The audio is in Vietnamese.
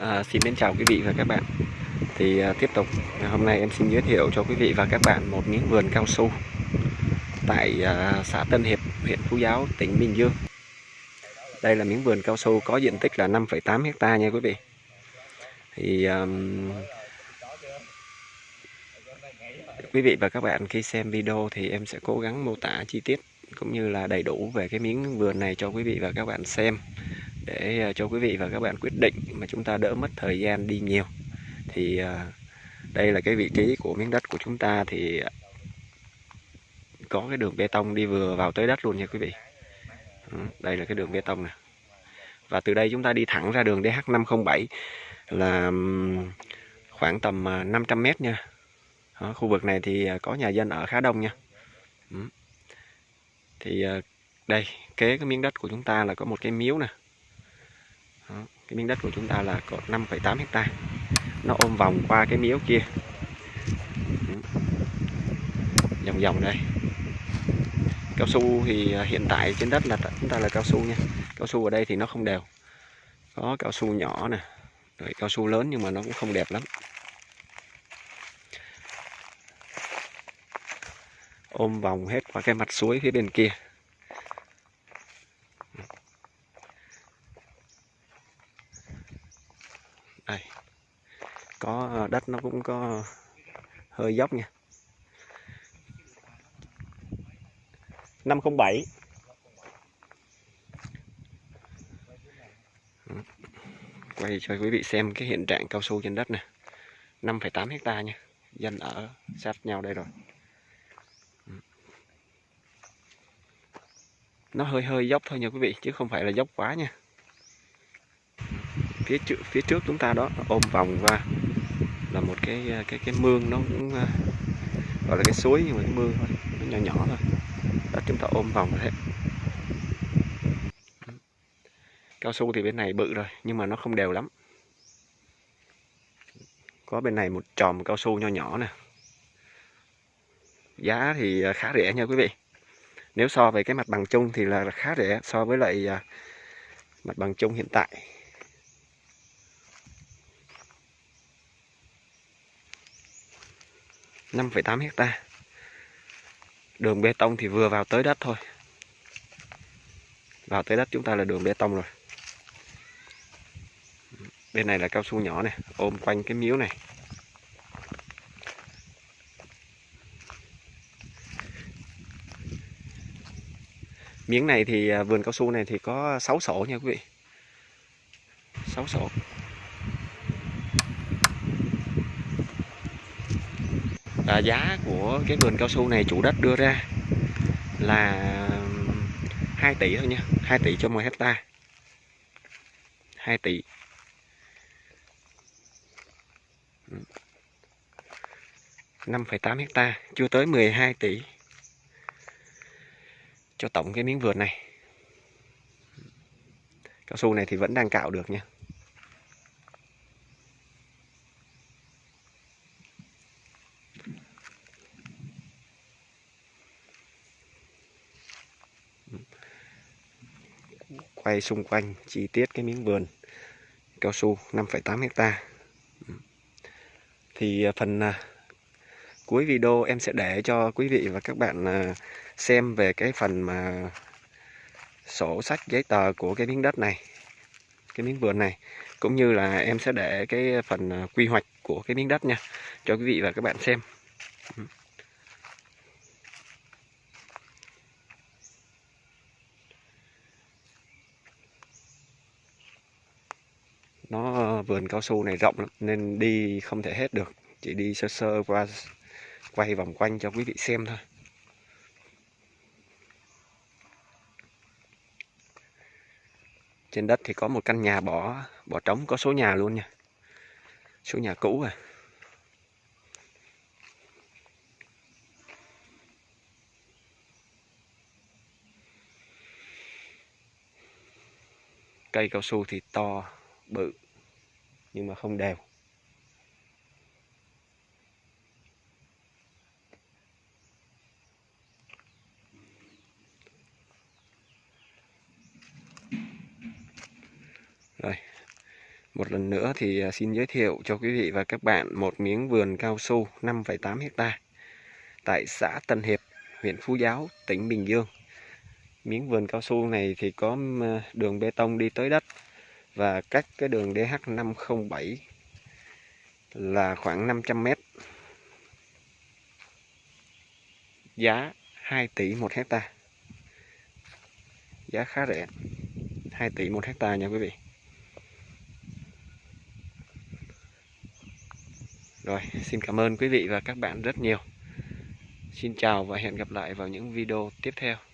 À, xin đến chào quý vị và các bạn. Thì à, tiếp tục à, hôm nay em xin giới thiệu cho quý vị và các bạn một miếng vườn cao su tại à, xã Tân Hiệp huyện Phú Giáo tỉnh Bình Dương. Đây là miếng vườn cao su có diện tích là 5,8 hecta nha quý vị. Thì à, quý vị và các bạn khi xem video thì em sẽ cố gắng mô tả chi tiết cũng như là đầy đủ về cái miếng vườn này cho quý vị và các bạn xem để ờ, cho quý vị và các bạn quyết định mà chúng ta đỡ mất thời gian đi nhiều. Thì ờ, đây là cái vị trí của miếng đất của chúng ta thì có cái đường bê tông đi vừa vào tới đất luôn nha quý vị. Ừ, đây là cái đường bê tông này và từ đây chúng ta đi thẳng ra đường DH507 là khoảng tầm ờ, 500 à, mét nha. Đó, khu vực này thì có nhà dân ở khá đông nha. Ừ. Thì đây kế cái miếng đất của chúng ta là có một cái miếu nè đó, cái miếng đất của chúng ta là có 5,8 hecta. Nó ôm vòng qua cái miếu kia. Vòng vòng đây. Cao su thì à, hiện tại trên đất là chúng ta là cao su nha. Cao su ở đây thì nó không đều. Có cao su nhỏ nè rồi cao su lớn nhưng mà nó cũng không đẹp lắm. Ôm vòng hết qua cái mặt suối phía bên kia. Có ờ, đất nó cũng có hơi dốc nha. 507 quay cho quý vị xem cái hiện trạng cao su trên đất này 5,8 hecta nha. Dân ở sát nhau đây rồi. Nó hơi hơi dốc thôi nha quý vị chứ không phải là dốc quá nha. Phía trước phía trước chúng ta đó ôm vòng qua là một cái ờ, cái cái mương nó cũng ờ, gọi là cái suối nhưng mà cái mương thôi, nó nhỏ nhỏ thôi. Đó, chúng ta ôm vòng thế cao su thì bên này bự rồi, nhưng mà nó không đều lắm. Có bên này một tròm cao su nho nhỏ nè. Giá thì ờ, khá rẻ nha quý vị. Nếu so với cái mặt bằng chung thì là khá rẻ so với lại mặt bằng chung hiện tại. 5,8 hecta. Đường bê tông thì vừa vào tới đất thôi. Vào tới đất chúng ta là đường bê tông rồi. Bên này là cao su nhỏ này ôm quanh cái miếu này. Miếng này thì à, vườn cao su này thì có 6 sổ nha quý vị. 6 sổ. À, giá của cái vườn cao su này chủ đất đưa ra là 2 tỷ thôi nha 2 tỷ cho 10 hecta. 2 tỷ. Năm phẩy tám hecta chưa tới 12 tỷ cho tổng cái miếng vườn này. Cao su này thì vẫn đang cạo được nha. Quay xung quanh chi tiết cái miếng vườn cao su 5,8 hecta. Ừ. Thì à, phần à, cuối video em sẽ để cho quý vị và các bạn à, xem về cái phần mà sổ sách giấy tờ của cái miếng đất này cái miếng vườn này cũng như là em sẽ để cái phần quy hoạch của cái miếng đất nha cho quý vị và các bạn xem. Ừ. nó ờ, vườn cao su này rộng lắm, nên đi không thể hết được. Chỉ đi sơ sơ qua, quay vòng quanh cho quý vị xem thôi. Trên đất thì có một căn nhà bỏ bỏ trống, có số nhà luôn nha. Số nhà cũ à. Cây cao su thì to bự nhưng mà không đều rồi Một lần nữa thì à, xin giới thiệu cho quý vị và các bạn một miếng vườn cao su 5,8 hecta tại xã Tân Hiệp, huyện Phú Giáo, tỉnh Bình Dương. Miếng vườn cao su này thì có à, đường bê tông đi tới đất và cách cái đường DH507 là khoảng 500 mét. Giá 2 tỷ một hecta. Giá khá rẻ. 2 tỷ một hecta nha quý vị. Rồi, xin cảm ơn quý vị và các bạn rất nhiều. Xin chào và hẹn gặp lại vào những video tiếp theo.